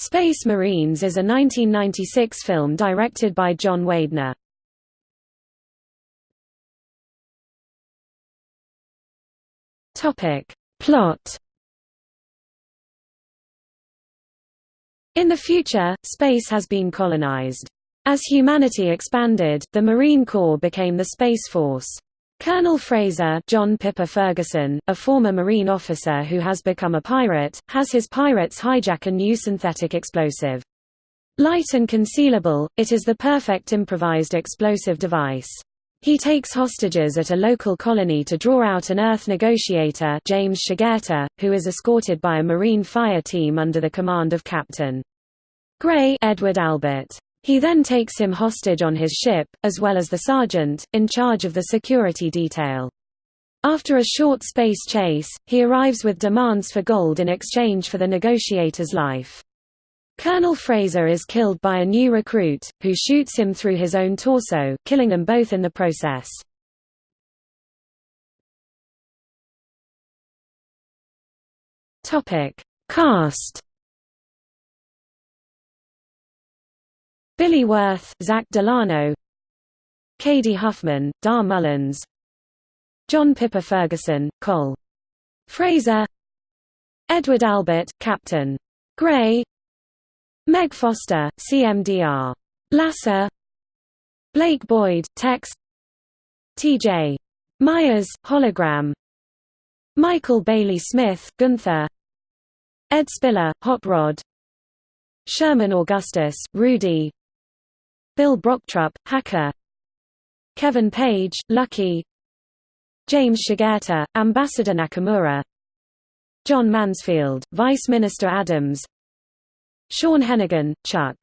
Space Marines is a 1996 film directed by John Weidner. Topic. Plot In the future, space has been colonized. As humanity expanded, the Marine Corps became the Space Force. Colonel Fraser John Pyper-Ferguson, a former Marine officer who has become a pirate, has his pirates hijack a new synthetic explosive. Light and concealable, it is the perfect improvised explosive device. He takes hostages at a local colony to draw out an Earth negotiator James Shigeta, who is escorted by a Marine fire team under the command of Captain Gray Edward Albert. He then takes him hostage on his ship, as well as the sergeant, in charge of the security detail. After a short space chase, he arrives with demands for gold in exchange for the negotiator's life. Colonel Fraser is killed by a new recruit, who shoots him through his own torso, killing them both in the process. Cast Billy Wirth, Zach Delano Cady Huffman, Dar Mullins John Pyper-Ferguson, Col. Fraser Edward Albert, Captain. Gray Meg Foster, CMDR. Lasser Blake Boyd, Tex T.J. Myers, Hologram Michael Bailey Smith, Gunther Ed Spiller, Hot Rod Sherman Augustus, Rudy Bill Brochtrup, Hacker. Kevin Page, Lucky. James Shigeta, Ambassador Nakamura. John Mansfield, Vice Minister Adams. Sean Hennigan, Chuck